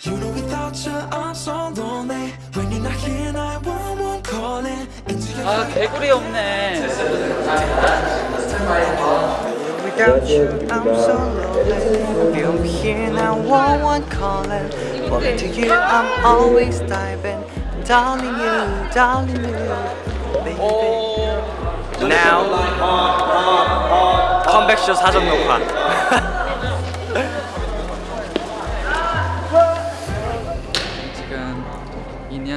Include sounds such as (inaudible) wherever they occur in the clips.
You know without you I'm so lonely When you're not here 911 calling 아 개구리 없네 Without you, I'm so lonely. You here now, one one calling. But to you, I'm always diving. Darling you, darling you, baby. Now, 컴백쇼 사전 녹화.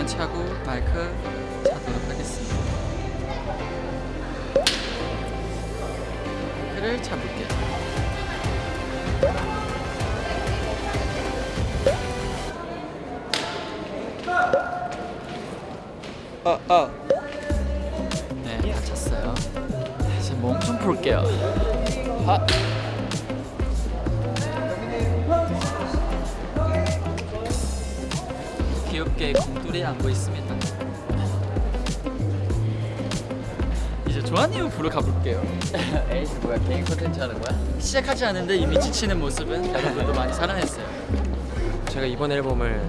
차고 마이크 차도록 하겠습니다 마이크를 잡을게요 어, 어. 네, 다 찼어요. 이제 몸 좀 풀게요. 아. 귀엽게 공돌이 안고 있습니다. 이제 조한님 부러 가볼게요. (laughs) 에이 뭐야 개인 콘텐츠 하는 거야? 시작하지 않은데 이미 지치는 모습은 여러분도 많이 사랑했어요. 제가 이번 앨범을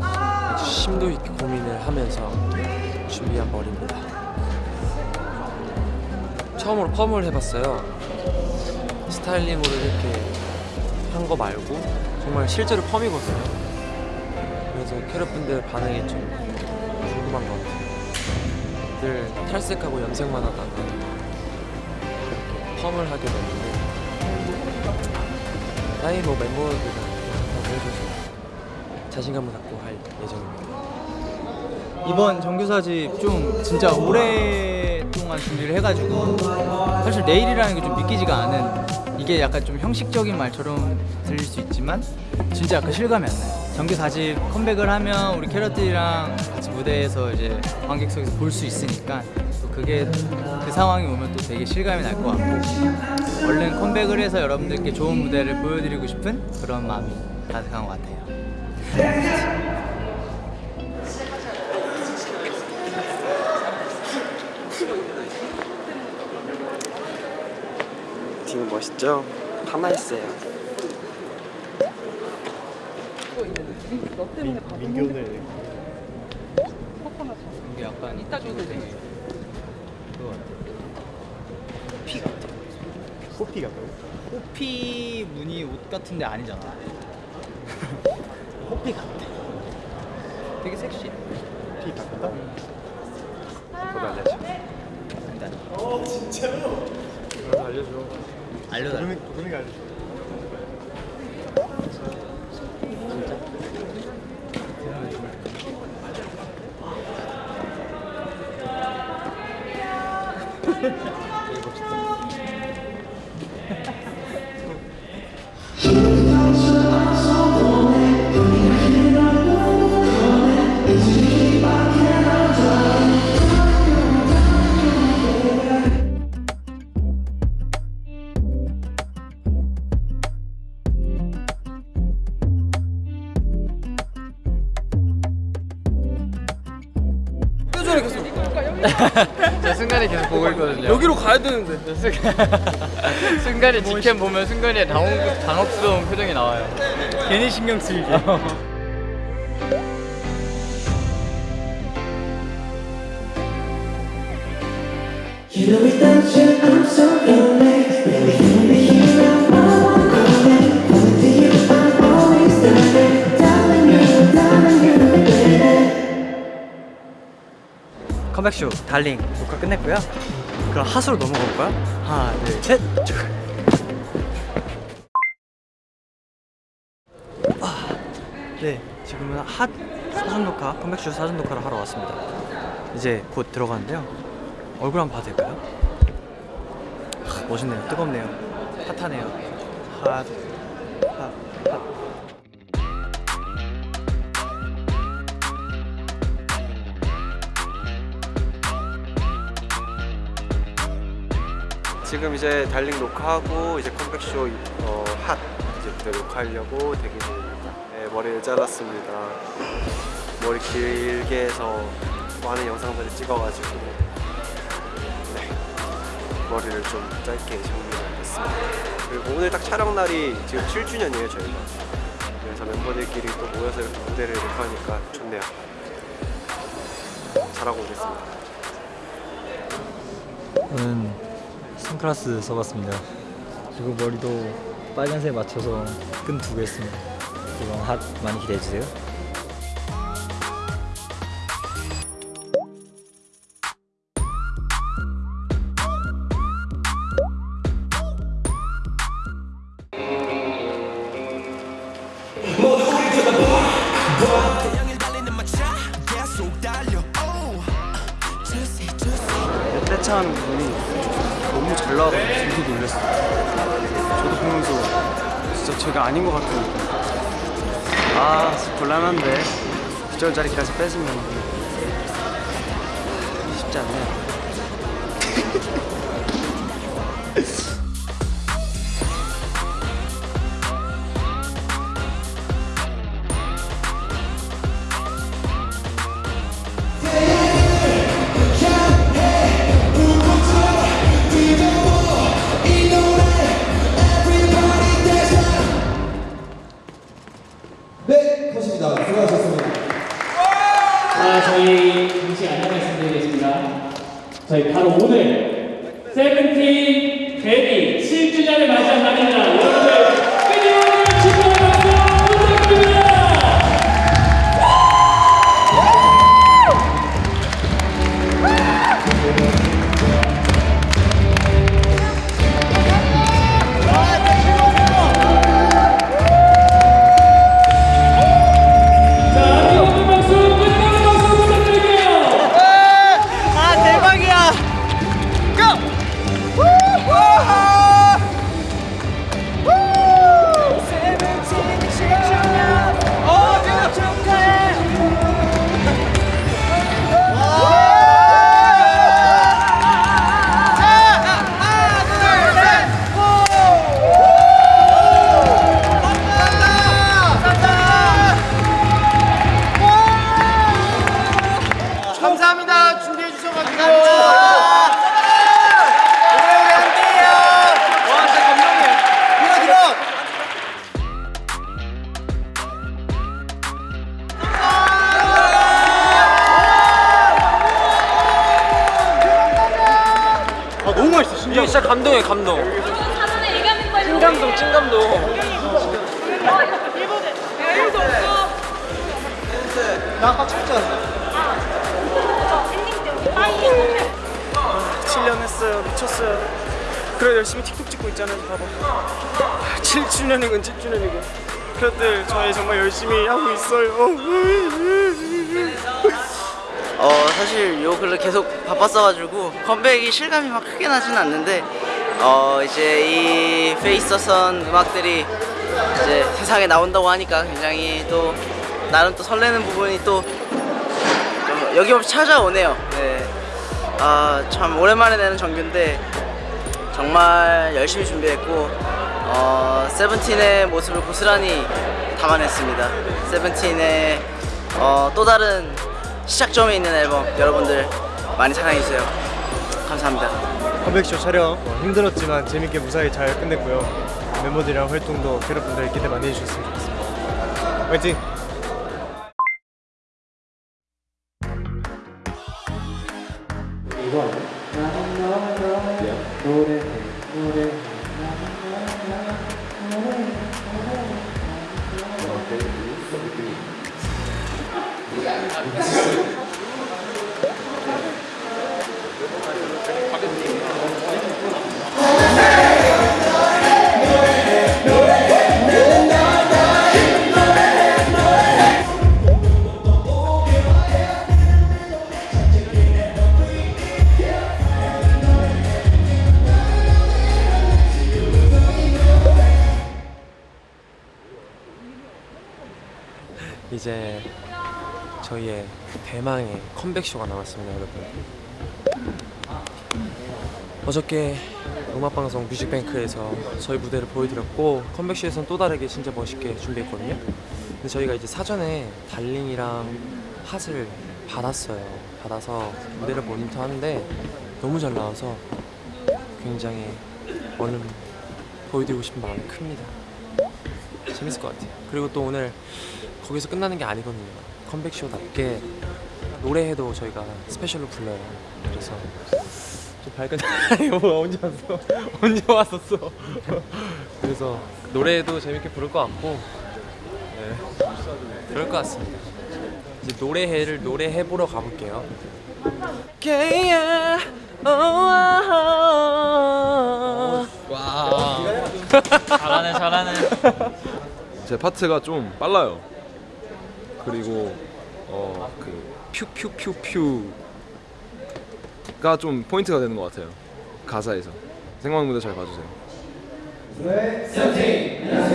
아주 심도 있게 고민을 하면서 준비한 머리입니다. 처음으로 펌을 해봤어요. 스타일링으로 이렇게 한 거 말고 정말 실제로 펌이거든요. 그래서 캐럿분들 반응이 좀 궁금한 것 같아요. 늘 탈색하고 염색만 하다가 이렇게 펌을 하게 됐는데 나이 뭐 멤버들이랑 다 해줘서 자신감을 갖고 할 예정입니다. 이번 정규사집 좀 진짜 오 랫동안 준비를 해가지고 사실 내일이라는 게 좀 믿기지가 않은 이게 약간 좀 형식적인 말처럼 들릴 수 있지만 진짜 약간 실감이 안 나요. 정규 4집 컴백을 하면 우리 캐럿들이랑 같이 무대에서 이제 관객석에서 볼 수 있으니까 또 그게 그 상황이 오면 또 되게 실감이 날 것 같고 얼른 컴백을 해서 여러분들께 좋은 무대를 보여드리고 싶은 그런 마음이 가득한 것 같아요 멋있죠? 그거 같아. 호피 같아. 호피? 호피 무늬 옷 같은데 아니잖아. 호피 같아. 되게 섹시. 피 같다? 저도 알려줘. 일단 저도 알려줘. 알려달라. 저 순간에 계속 보고 있거든요. 여기로 가야 되는데. (laughs) 순간에 직캠 보면 순간에 당혹, 당혹스러운 표정이 나와요. 괜히 신경 쓰이게. You know without you I'm so lonely 컴백쇼 Darling 녹화 끝냈고요. 그럼 Hot으로 넘어가 볼까요? 하나, 둘, 셋. 쭉. 아, 네, 지금은 핫 사전 녹화, 컴백쇼 사전 녹화를 하러 왔습니다. 이제 곧 들어가는데요. 얼굴 한번 봐도 될까요? 아, 멋있네요. 뜨겁네요. 핫하네요. 핫, 핫, 핫. 지금 이제 달링 녹화하고 이제 컴백쇼 어, 핫 이제 녹화하려고 대기 중입니다. 네, 머리를 잘랐습니다. 머리 길게 해서 많은 영상들을 찍어가지고 네, 머리를 좀 짧게 정리를 했습니다. 그리고 오늘 딱 촬영 날이 지금 7주년이에요 저희가. 그래서 멤버들끼리 또 모여서 이렇게 무대를 녹화하니까 좋네요. 잘하고 오겠습니다. 저는 선글라스 써봤습니다. 그리고 머리도 빨간색 맞춰서 끈 두 개 했습니다. 이번 핫 많이 기대해주세요. 떼창하는 부분이 너무 잘 나와서 되게 놀랐어요. 저도 보면서 진짜 제가 아닌 것 같은 느낌. 아, 곤란한데 9절짜리까지 뺏으면 쉽지 않네요. 네, (laughs) 자, 저희 잠시 안내 말씀드리겠습니다. 저희 바로 오늘 세븐틴 데뷔 7주년을 맞이한 날입니다. 여러분들 감동이에요, 감동. 찐감동, 찐감동. 나 아까 쳤잖아. 7년 했어요. 미쳤어요. 그래 열심히 틱톡 찍고 있잖아요. 봐봐. 7주년이군 7주년이군. 그것들 저희 정말 열심히 하고 있어요. 어 사실 요 근래 계속 바빴어가지고 컴백이 실감이 막 크게 나진 않는데 어 이제 이 페이스선 음악들이 이제 세상에 나온다고 하니까 굉장히 또 나름 또 설레는 부분이 또좀 여김없이 찾아오네요. 네. 아참 오랜만에 내는 정규인데 정말 열심히 준비했고 어 세븐틴의 모습을 고스란히 담아냈습니다. 세븐틴의 어, 또 다른 시작점에 있는 앨범 여러분들 많이 사랑해주세요. 감사합니다. 컴백쇼 촬영 어, 힘들었지만 재밌게 무사히 잘 끝냈고요. 멤버들이랑 활동도 여러분들 기대 많이 해주셨으면 좋겠습니다. 화이팅! 이 제 저희의 대망의 컴백쇼가 남았습니다, 여러분. 어저께 음악방송 뮤직뱅크에서 저희 무대를 보여드렸고 컴백쇼에서는 또 다르게 진짜 멋있게 준비했거든요. 근데 저희가 이제 사전에 Darling이랑 Hot을 받았어요. 받아서 무대를 모니터 하는데 너무 잘 나와서 굉장히 얼른 보여드리고 싶은 마음이 큽니다. 재밌을 것 같아요. 그리고 또 오늘 거기서 끝나는 게 아니거든요. 컴백 쇼답게 노래해도 저희가 스페셜로 불러요. 그래서 좀 밝은 (laughs) 뭐 언제 왔어? (laughs) 언제 왔었어? (laughs) 그래서 노래도 재밌게 부를 것 같고 네. 그럴 것 같습니다. 이제 노래회를 노래해 보러 가볼게요. Yeah, oh, 와 잘하네 잘하네 제 파트가 좀 빨라요. 그리고 어그 퓨퓨퓨퓨가 좀 포인트가 되는 것 같아요. 가사에서 생방 무대 잘 봐주세요. 네 저희가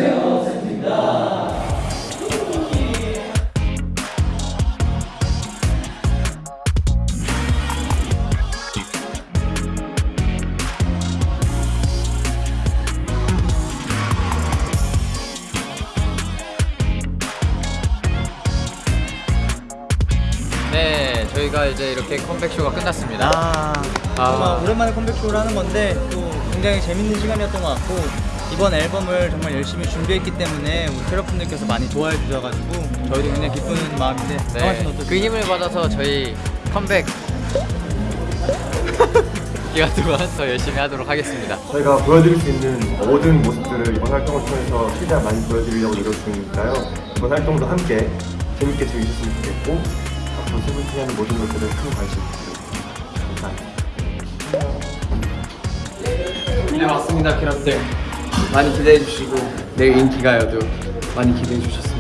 이제 이렇게 컴백 쇼가 끝났습니다 아, 정말 오랜만에 컴백쇼를 하는 건데 또 굉장히 재밌는 시간이었던 것 같고 이번 앨범을 정말 열심히 준비했기 때문에 우리 캐럿분들께서 많이 좋아해 주셔가지고 저희도 굉장히 기쁜 마음인데 네? 그 힘을 받아서 저희 컴백 (laughs) 기간 동안 더 열심히 하도록 하겠습니다 저희가 보여드릴 수 있는 모든 모습들을 이번 활동을 통해서 최대한 많이 보여드리려고 노력 중이니까요. 이번 활동도 함께 재밌게 즐기셨으면 좋겠고 앞으로 세븐틴 하는 모든 것들을 큰 관심 부탁드립니다. 네 맞습니다 캐럿들 많이 기대해 주시고 내일 인기가요도 많이 기대해 주셨으면